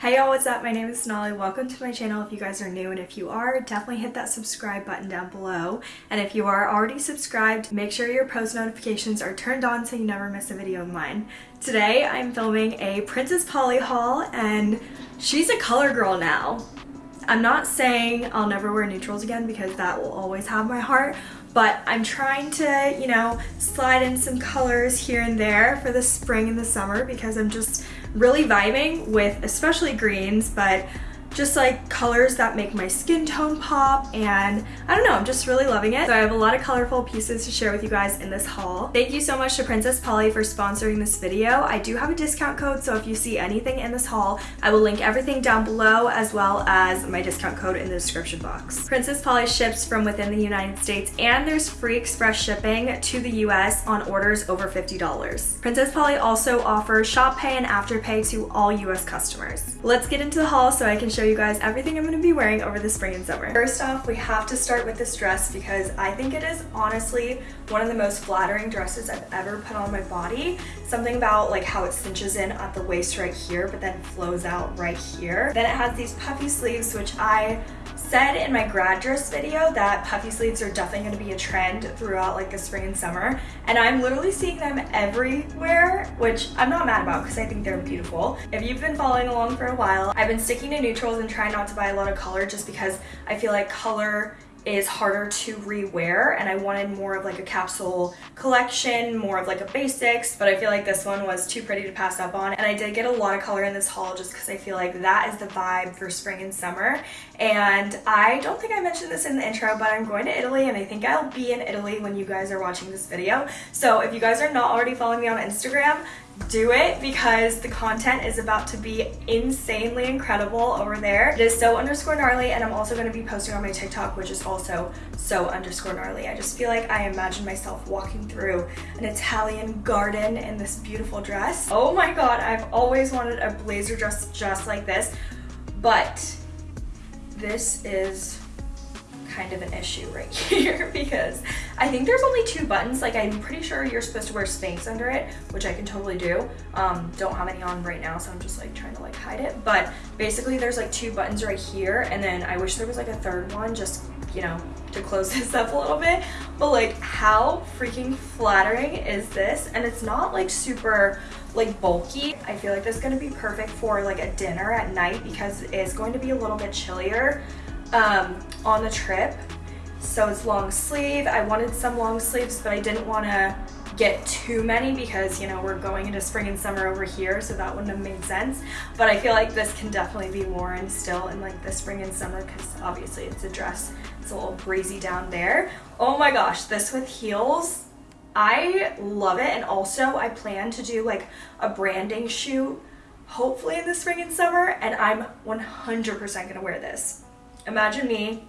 Hey y'all, what's up? My name is Sonali. Welcome to my channel if you guys are new and if you are, definitely hit that subscribe button down below. And if you are already subscribed, make sure your post notifications are turned on so you never miss a video of mine. Today I'm filming a Princess Polly haul and she's a color girl now. I'm not saying I'll never wear neutrals again because that will always have my heart, but I'm trying to, you know, slide in some colors here and there for the spring and the summer because I'm just really vibing with especially greens, but just like colors that make my skin tone pop and I don't know, I'm just really loving it. So I have a lot of colorful pieces to share with you guys in this haul. Thank you so much to Princess Polly for sponsoring this video. I do have a discount code, so if you see anything in this haul, I will link everything down below as well as my discount code in the description box. Princess Polly ships from within the United States and there's free express shipping to the US on orders over $50. Princess Polly also offers shop pay and afterpay to all US customers. Let's get into the haul so I can show show you guys everything I'm going to be wearing over the spring and summer. First off, we have to start with this dress because I think it is honestly one of the most flattering dresses I've ever put on my body. Something about like how it cinches in at the waist right here, but then flows out right here. Then it has these puffy sleeves, which I said in my grad dress video that puffy sleeves are definitely going to be a trend throughout like the spring and summer and I'm literally seeing them everywhere which I'm not mad about because I think they're beautiful. If you've been following along for a while I've been sticking to neutrals and trying not to buy a lot of color just because I feel like color is harder to rewear and I wanted more of like a capsule collection, more of like a basics, but I feel like this one was too pretty to pass up on. And I did get a lot of color in this haul just because I feel like that is the vibe for spring and summer. And I don't think I mentioned this in the intro, but I'm going to Italy and I think I'll be in Italy when you guys are watching this video. So if you guys are not already following me on Instagram, do it because the content is about to be insanely incredible over there. It is so underscore gnarly and I'm also going to be posting on my TikTok which is also so underscore gnarly. I just feel like I imagine myself walking through an Italian garden in this beautiful dress. Oh my god, I've always wanted a blazer dress just like this, but this is kind of an issue right here because I think there's only two buttons. Like I'm pretty sure you're supposed to wear Spanx under it, which I can totally do. Um, don't have any on right now, so I'm just like trying to like hide it. But basically there's like two buttons right here. And then I wish there was like a third one just, you know, to close this up a little bit. But like how freaking flattering is this? And it's not like super like bulky. I feel like this is gonna be perfect for like a dinner at night because it's going to be a little bit chillier um, on the trip. So it's long sleeve. I wanted some long sleeves, but I didn't want to get too many because, you know, we're going into spring and summer over here, so that wouldn't have made sense. But I feel like this can definitely be worn still in like the spring and summer because obviously it's a dress. It's a little breezy down there. Oh my gosh, this with heels, I love it. And also I plan to do like a branding shoot hopefully in the spring and summer and I'm 100% gonna wear this. Imagine me,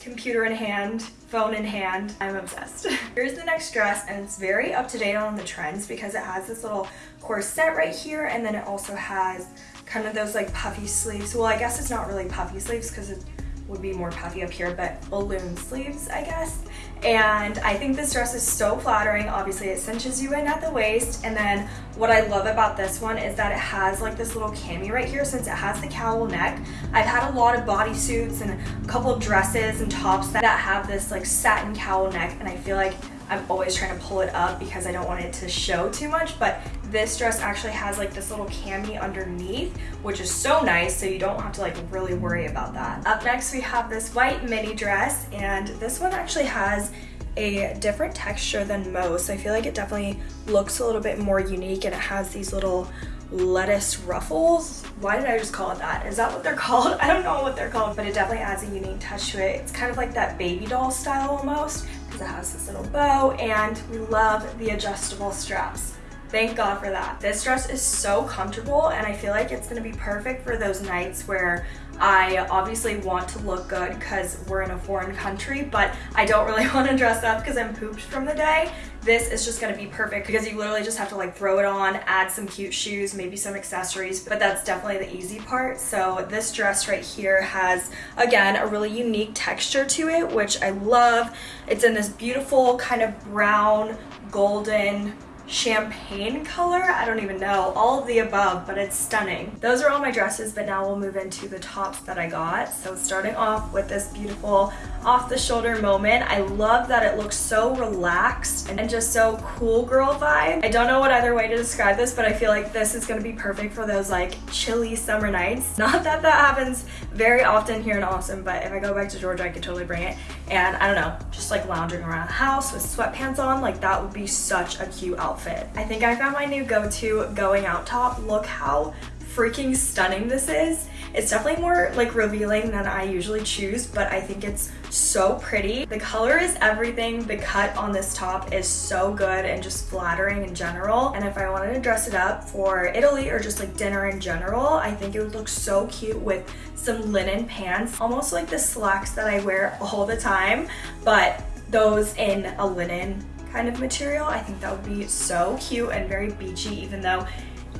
computer in hand, phone in hand. I'm obsessed. Here's the next dress and it's very up to date on the trends because it has this little corset right here and then it also has kind of those like puffy sleeves. Well, I guess it's not really puffy sleeves because it would be more puffy up here, but balloon sleeves, I guess. And I think this dress is so flattering. Obviously, it cinches you in at the waist. And then what I love about this one is that it has like this little cami right here since it has the cowl neck. I've had a lot of bodysuits and a couple of dresses and tops that have this like satin cowl neck. And I feel like I'm always trying to pull it up because I don't want it to show too much, but this dress actually has like this little cami underneath, which is so nice, so you don't have to like really worry about that. Up next, we have this white mini dress, and this one actually has a different texture than most. I feel like it definitely looks a little bit more unique and it has these little lettuce ruffles. Why did I just call it that? Is that what they're called? I don't know what they're called, but it definitely adds a unique touch to it. It's kind of like that baby doll style almost because it has this little bow and we love the adjustable straps. Thank God for that. This dress is so comfortable and I feel like it's gonna be perfect for those nights where I obviously want to look good because we're in a foreign country, but I don't really want to dress up because I'm pooped from the day. This is just going to be perfect because you literally just have to like throw it on, add some cute shoes, maybe some accessories, but that's definitely the easy part. So this dress right here has, again, a really unique texture to it, which I love. It's in this beautiful kind of brown, golden, champagne color. I don't even know. All of the above, but it's stunning. Those are all my dresses, but now we'll move into the tops that I got. So starting off with this beautiful off the shoulder moment. I love that it looks so relaxed and just so cool girl vibe. I don't know what other way to describe this, but I feel like this is gonna be perfect for those like chilly summer nights. Not that that happens very often here in Austin, but if I go back to Georgia, I could totally bring it. And I don't know, just like lounging around the house with sweatpants on, like that would be such a cute outfit. I think I found my new go-to going out top. Look how freaking stunning this is. It's definitely more like revealing than I usually choose, but I think it's so pretty. The color is everything. The cut on this top is so good and just flattering in general. And if I wanted to dress it up for Italy or just like dinner in general, I think it would look so cute with some linen pants, almost like the slacks that I wear all the time, but those in a linen kind of material. I think that would be so cute and very beachy, even though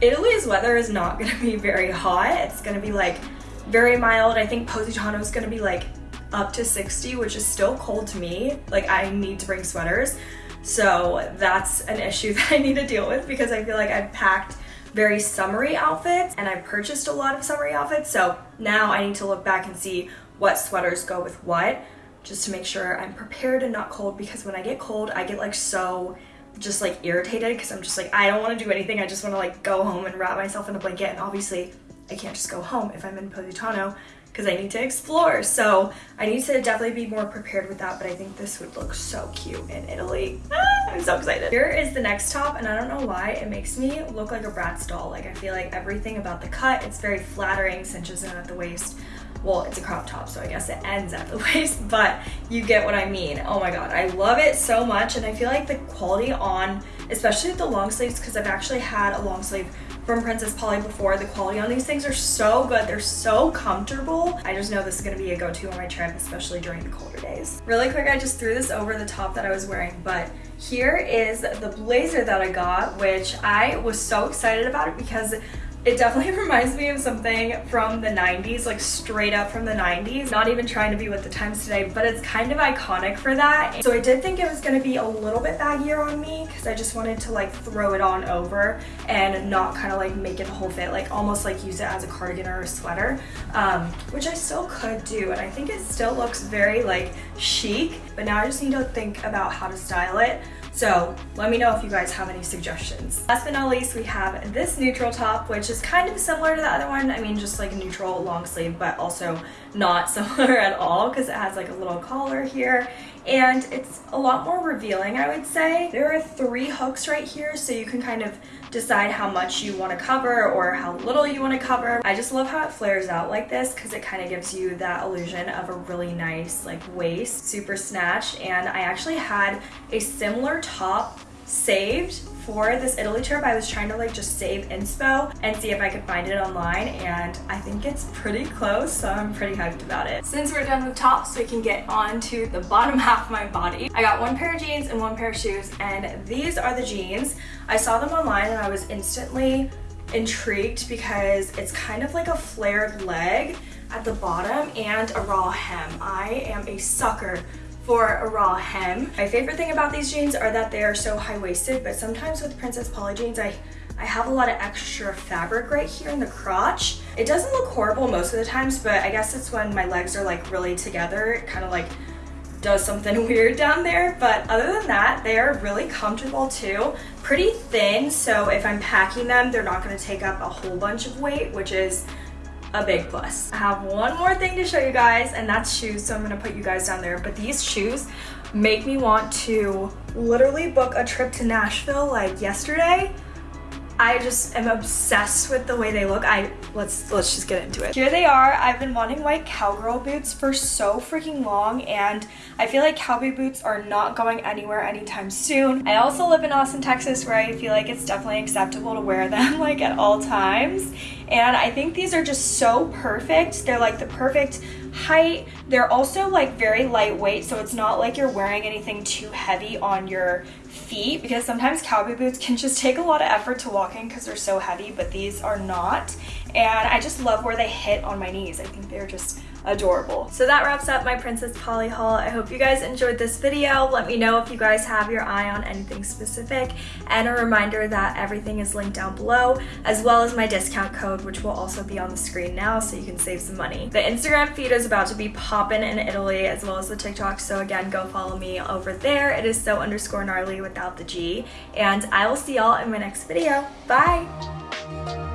Italy's weather is not gonna be very hot. It's gonna be like very mild. I think Positano is gonna be like up to 60, which is still cold to me. Like I need to bring sweaters. So that's an issue that I need to deal with because I feel like I've packed very summery outfits and I've purchased a lot of summery outfits. So now I need to look back and see what sweaters go with what just to make sure I'm prepared and not cold because when I get cold, I get like so just like irritated because I'm just like, I don't want to do anything. I just want to like go home and wrap myself in a blanket. And obviously I can't just go home if I'm in Positano because I need to explore. So I need to definitely be more prepared with that, but I think this would look so cute in Italy. Ah, I'm so excited. Here is the next top, and I don't know why, it makes me look like a Bratz doll. Like I feel like everything about the cut, it's very flattering, cinches in at the waist well it's a crop top so I guess it ends at the waist but you get what I mean oh my god I love it so much and I feel like the quality on especially the long sleeves because I've actually had a long sleeve from Princess Polly before. The quality on these things are so good. They're so comfortable. I just know this is gonna be a go-to on my trip, especially during the colder days. Really quick, I just threw this over the top that I was wearing, but here is the blazer that I got, which I was so excited about it because it definitely reminds me of something from the 90s, like straight up from the 90s. Not even trying to be with the times today, but it's kind of iconic for that. So I did think it was gonna be a little bit baggier on me because I just wanted to like throw it on over and not kind of like make it a whole fit, like almost like use it as a cardigan or a sweater, um, which I still could do. And I think it still looks very like chic, but now I just need to think about how to style it. So let me know if you guys have any suggestions. Last but not least, we have this neutral top, which is kind of similar to the other one. I mean, just like a neutral long sleeve, but also not similar at all because it has like a little collar here and it's a lot more revealing, I would say. There are three hooks right here, so you can kind of decide how much you want to cover or how little you want to cover. I just love how it flares out like this because it kind of gives you that illusion of a really nice like waist, super snatched. And I actually had a similar top saved for this Italy trip, I was trying to like just save inspo and see if I could find it online and I think it's pretty close, so I'm pretty hyped about it. Since we're done with tops, we can get on to the bottom half of my body. I got one pair of jeans and one pair of shoes and these are the jeans. I saw them online and I was instantly intrigued because it's kind of like a flared leg at the bottom and a raw hem. I am a sucker for a raw hem. My favorite thing about these jeans are that they are so high-waisted, but sometimes with Princess Polly jeans, I I have a lot of extra fabric right here in the crotch. It doesn't look horrible most of the times, but I guess it's when my legs are like really together, it kind of like does something weird down there. But other than that, they are really comfortable too. Pretty thin, so if I'm packing them, they're not gonna take up a whole bunch of weight, which is a big plus. I have one more thing to show you guys and that's shoes so I'm gonna put you guys down there but these shoes make me want to literally book a trip to Nashville like yesterday I just am obsessed with the way they look. I let's let's just get into it. Here they are. I've been wanting white cowgirl boots for so freaking long and I feel like cowboy boots are not going anywhere anytime soon. I also live in Austin, Texas where I feel like it's definitely acceptable to wear them like at all times. And I think these are just so perfect. They're like the perfect height. They're also like very lightweight so it's not like you're wearing anything too heavy on your feet because sometimes cowboy boots can just take a lot of effort to walk in because they're so heavy, but these are not. And I just love where they hit on my knees. I think they're just adorable. So that wraps up my Princess Polly haul. I hope you guys enjoyed this video. Let me know if you guys have your eye on anything specific. And a reminder that everything is linked down below, as well as my discount code, which will also be on the screen now so you can save some money. The Instagram feed is about to be popping in Italy, as well as the TikTok. So again, go follow me over there. It is so underscore gnarly without the G. And I will see y'all in my next video. Bye!